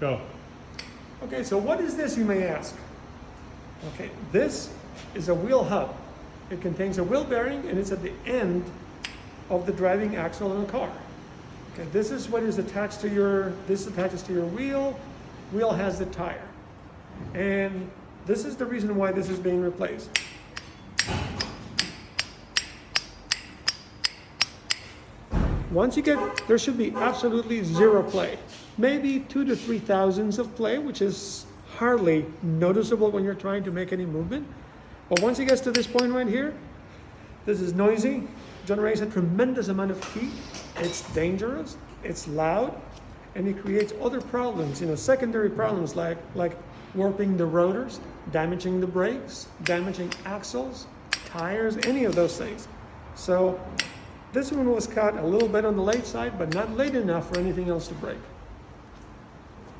Go. Okay, so what is this, you may ask? Okay, this is a wheel hub. It contains a wheel bearing and it's at the end of the driving axle in a car. Okay, this is what is attached to your, this attaches to your wheel, wheel has the tire. And this is the reason why this is being replaced. Once you get, there should be absolutely zero play. Maybe two to three thousandths of play, which is hardly noticeable when you're trying to make any movement. But once it gets to this point right here, this is noisy, generates a tremendous amount of heat. It's dangerous, it's loud, and it creates other problems, you know, secondary problems like, like warping the rotors, damaging the brakes, damaging axles, tires, any of those things. So this one was cut a little bit on the late side, but not late enough for anything else to break.